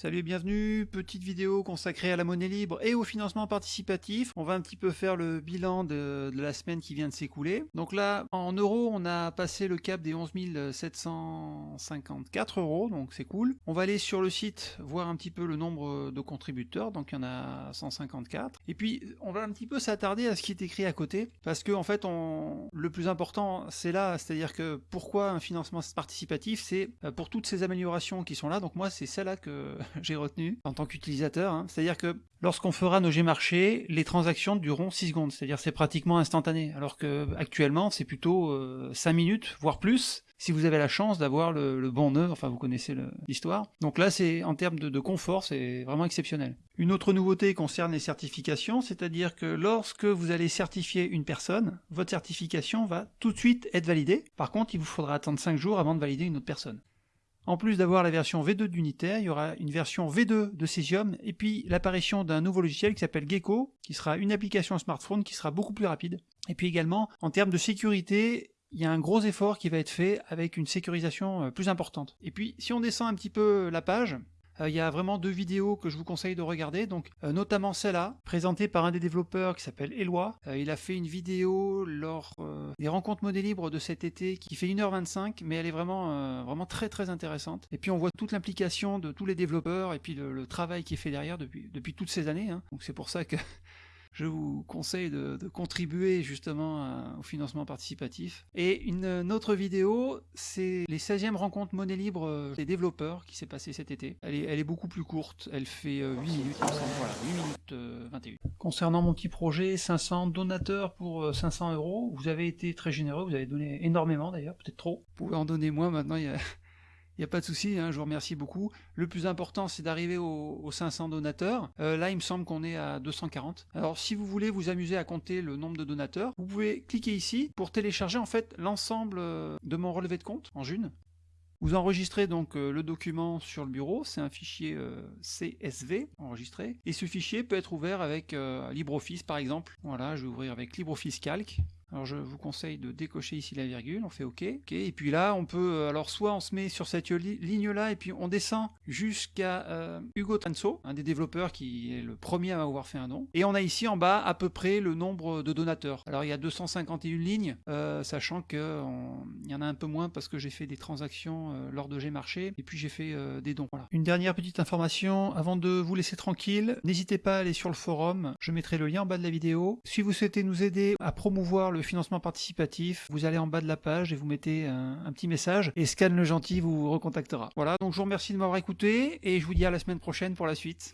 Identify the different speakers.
Speaker 1: Salut et bienvenue, petite vidéo consacrée à la monnaie libre et au financement participatif. On va un petit peu faire le bilan de, la semaine qui vient de s'écouler. Donc là, en euros, on a passé le cap des 11 754 euros, donc c'est cool. On va aller sur le site, voir un petit peu le nombre de contributeurs, donc il y en a 154. Et puis, on va un petit peu s'attarder à ce qui est écrit à côté, parce que en fait, on... le plus important, c'est là, c'est-à-dire que pourquoi un financement participatif, c'est euh, pour toutes ces améliorations qui sont là, donc moi, c'est celle-là que j'ai retenu en tant qu'utilisateur. Hein. C'est-à-dire que lorsqu'on fera nos G-marchés, les transactions dureront 6 secondes. C'est-à-dire c'est pratiquement instantané. Alors que actuellement, c'est plutôt 5 euh, minutes, voire plus, si vous avez la chance d'avoir le, bon nœud, enfin vous connaissez l'histoire. Donc là, c'est en termes de, de confort, c'est vraiment exceptionnel. Une autre nouveauté concerne les certifications, c'est-à-dire que lorsque vous allez certifier une personne, votre certification va tout de suite être validée. Par contre, il vous faudra attendre 5 jours avant de valider une autre personne. En plus d'avoir la version V2 d'Unitaire, il y aura une version V2 de Cesium, et puis l'apparition d'un nouveau logiciel qui s'appelle Gecko, qui sera une application smartphone qui sera beaucoup plus rapide. Et puis également, en termes de sécurité, il y a un gros effort qui va être fait avec une sécurisation euh, plus importante. Et puis, si on descend un petit peu la page, euh, il y a vraiment deux vidéos que je vous conseille de regarder, donc euh, notamment celle-là, présentée par un des développeurs qui s'appelle Eloi. Euh, il a fait une vidéo lors des rencontres monnaie libre de cet été qui fait 1h25, mais elle est vraiment, vraiment très très intéressante. Et puis on voit toute l'implication de tous les développeurs et puis le, travail qui est fait derrière depuis, depuis toutes ces années. Hein. Donc c'est pour ça que je vous conseille de, contribuer justement au financement participatif. Et une, autre vidéo, c'est les 16e rencontres monnaie libre euh, des développeurs qui s'est passé cet été. Elle est, beaucoup plus courte, elle fait 8 euh, minutes, voilà, 8 minutes 21. Euh, Concernant mon petit projet, 500 donateurs pour 500 euros, vous avez été très généreux, vous avez donné énormément d'ailleurs, peut-être trop. Vous pouvez en donner moins maintenant, il y a il n'y a pas de souci, hein, je vous remercie beaucoup. Le plus important, c'est d'arriver aux, 500 donateurs. Euh, là, il me semble qu'on est à 240. Alors, si vous voulez vous amuser à compter le nombre de donateurs, vous pouvez cliquer ici pour télécharger en fait l'ensemble euh, de mon relevé de compte en June. Vous enregistrez donc euh, le document sur le bureau, c'est un fichier CSV enregistré, et ce fichier peut être ouvert avec LibreOffice par exemple. Voilà, je vais ouvrir avec LibreOffice Calc. Alors je vous conseille de décocher ici la virgule, on fait OK. Et puis là, on peut, euh, alors soit on se met sur cette ligne-là et puis on descend jusqu'à euh, Hugo Tanso, un des développeurs qui est le premier à avoir fait un don. Et on a ici en bas à peu près le nombre de donateurs. Alors il y a 251 lignes, euh, sachant qu'il y en a un peu moins parce que j'ai fait des transactions lors de G-Marché et puis j'ai fait des dons. Une dernière petite information avant de vous laisser tranquille, n'hésitez pas à aller sur le forum, je mettrai le lien en bas de la vidéo. Si vous souhaitez nous aider à promouvoir le financement participatif, vous allez en bas de la page et vous mettez un, petit message et Scan le gentil vous recontactera. Voilà, donc je vous remercie de m'avoir écouté et je vous dis à la semaine prochaine pour la suite.